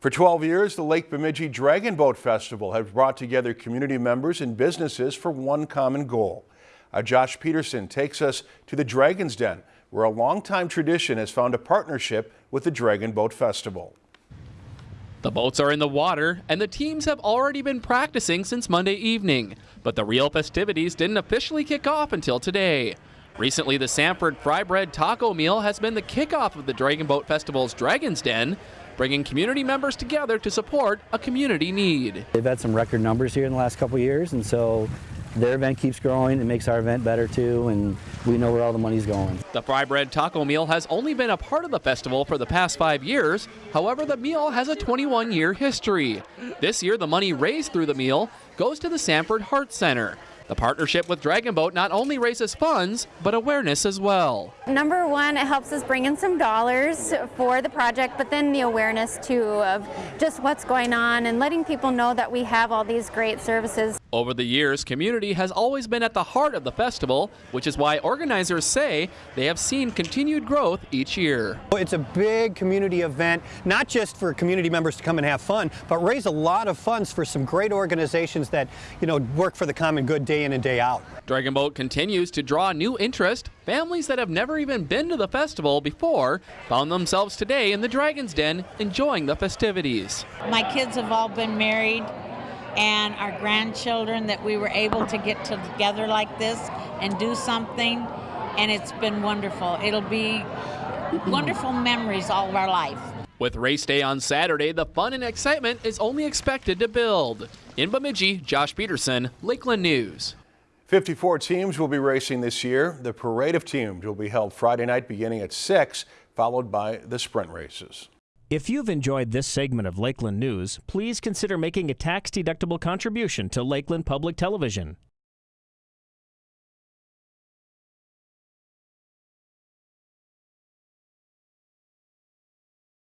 For 12 years, the Lake Bemidji Dragon Boat Festival has brought together community members and businesses for one common goal. Uh, Josh Peterson takes us to the Dragon's Den, where a longtime tradition has found a partnership with the Dragon Boat Festival. The boats are in the water, and the teams have already been practicing since Monday evening. But the real festivities didn't officially kick off until today. Recently, the Sanford Fry Bread Taco Meal has been the kickoff of the Dragon Boat Festival's Dragon's Den, bringing community members together to support a community need. They've had some record numbers here in the last couple years, and so their event keeps growing. It makes our event better too, and we know where all the money's going. The Fry Bread Taco Meal has only been a part of the festival for the past five years. However, the meal has a 21 year history. This year, the money raised through the meal goes to the Sanford Heart Center. The partnership with Dragon Boat not only raises funds, but awareness as well. Number one, it helps us bring in some dollars for the project, but then the awareness too of just what's going on and letting people know that we have all these great services. Over the years, community has always been at the heart of the festival, which is why organizers say they have seen continued growth each year. It's a big community event, not just for community members to come and have fun, but raise a lot of funds for some great organizations that, you know, work for the common good day in and day out. Dragon Boat continues to draw new interest. Families that have never even been to the festival before found themselves today in the Dragon's Den enjoying the festivities. My kids have all been married and our grandchildren that we were able to get together like this and do something and it's been wonderful. It'll be wonderful memories all of our life. With race day on Saturday, the fun and excitement is only expected to build. In Bemidji, Josh Peterson, Lakeland News. 54 teams will be racing this year. The parade of teams will be held Friday night beginning at 6, followed by the sprint races. If you've enjoyed this segment of Lakeland News, please consider making a tax-deductible contribution to Lakeland Public Television.